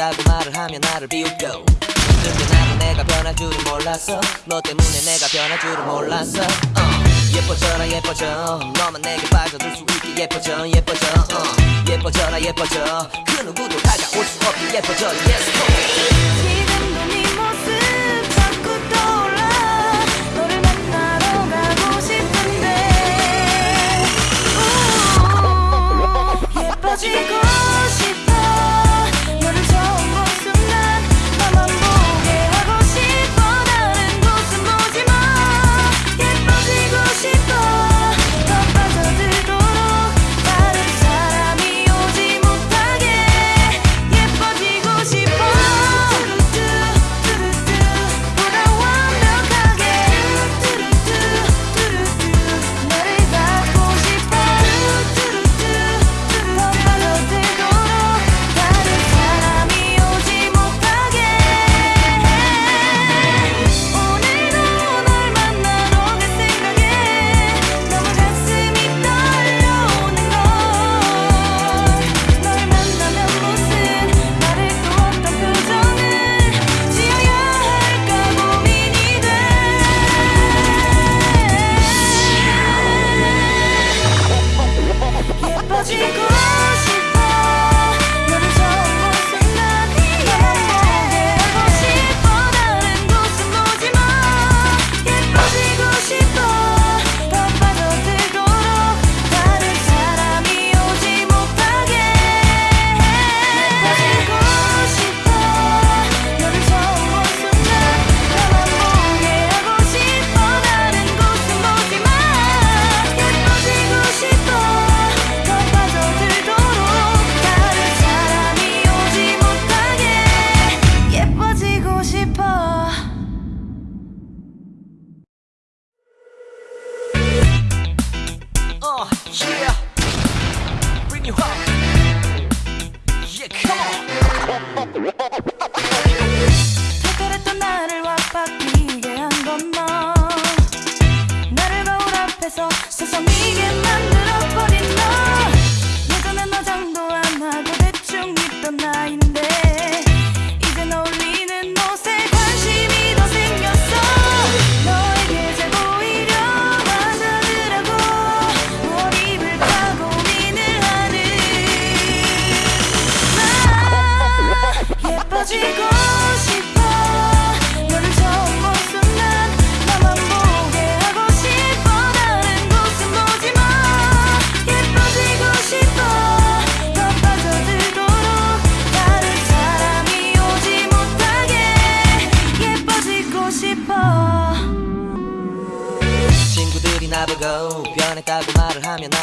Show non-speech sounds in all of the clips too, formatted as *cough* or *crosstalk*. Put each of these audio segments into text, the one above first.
없다고 말을 하면 나를 비웃겨. 근데 나도 내가 변할 줄은 몰랐어. 너 때문에 내가 변할 줄은 몰랐어. uh, 예뻐져라 예뻐져. 너만 내게 빠져들 수 있게 예뻐져 예뻐져. uh, 예뻐져라 예뻐져. 그 누구도 다가올 수 없게 예뻐져. Yes 지금도 네 모습 자꾸 떠올라. 너를 만나러 가고 싶은데. 지고.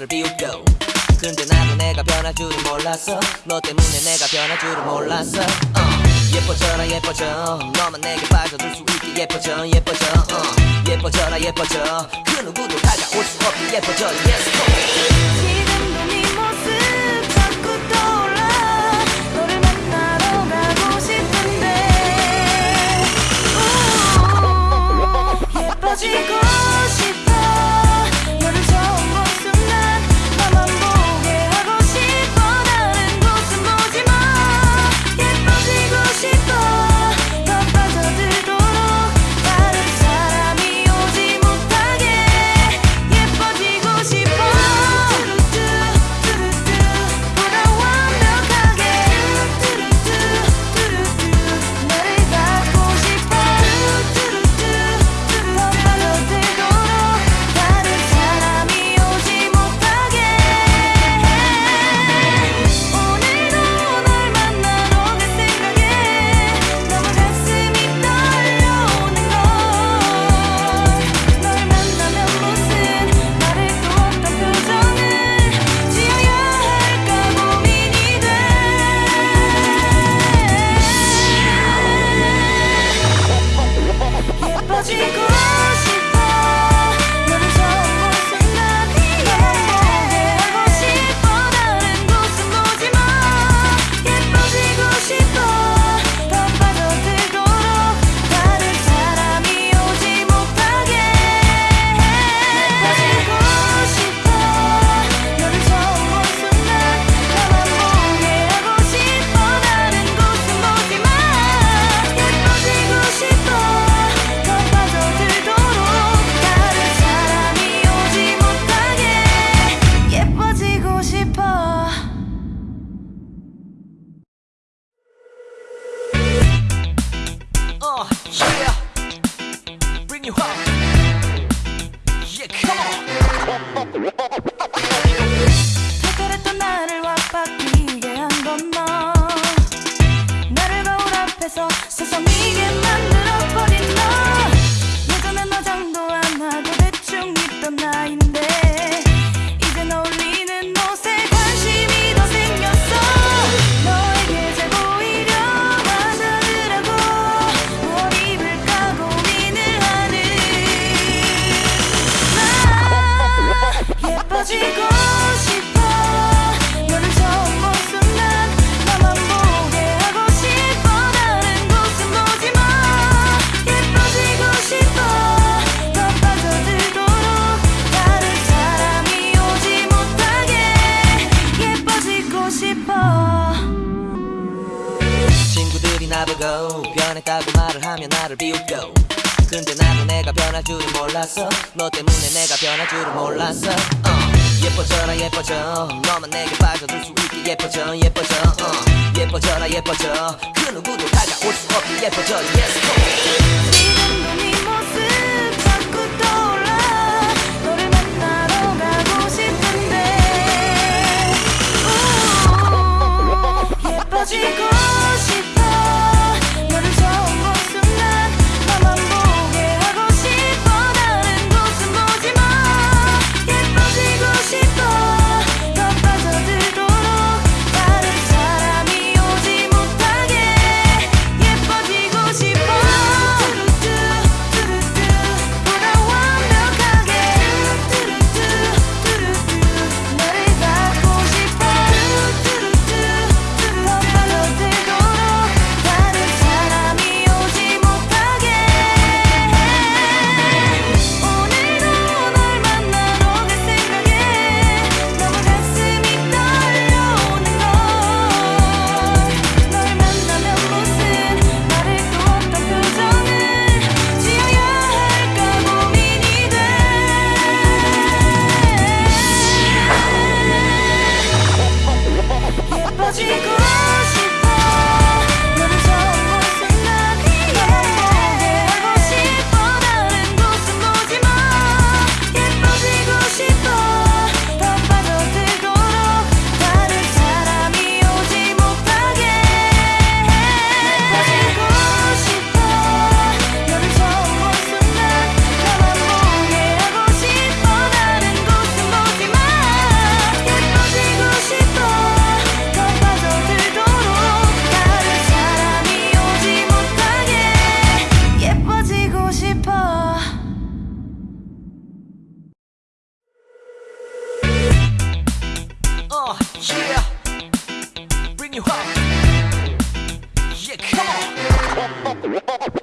나를 비웃겨. 근데 나도 내가 변할 줄은 몰랐어. 너 때문에 내가 변할 줄은 몰랐어. uh, 예뻐져라 예뻐져. 너만 내게 빠져들 수 있게 예뻐져 예뻐져. uh, 예뻐져라 예뻐져. 그 누구도 다가올 수 없게 예뻐져. Yes go. Whoa! *laughs* 있다고 말을 하면 나를 비웃고 근데 나는 내가 변할 줄은 몰랐어. 너 때문에 내가 변할 줄은 몰랐어. uh, 예뻐져라 예뻐져. 너만 내게 빠져들 수 있게 예뻐져 예뻐져. uh, 예뻐져라 예뻐져. 그 누구도 다가올 수 없게 예뻐져. Yes go Yeah, bring you up. Yeah, come on.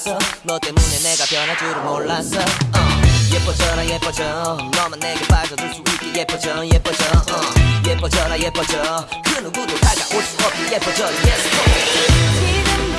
몰랐어? 너 때문에 내가 변할 줄은 몰랐어. uh, 예뻐져라 예뻐져. 너만 내게 빠져들 수 있게 예뻐져 예뻐져. uh, 예뻐져라 예뻐져. 그 누구도 다가올 수 없게 예뻐져. Yes go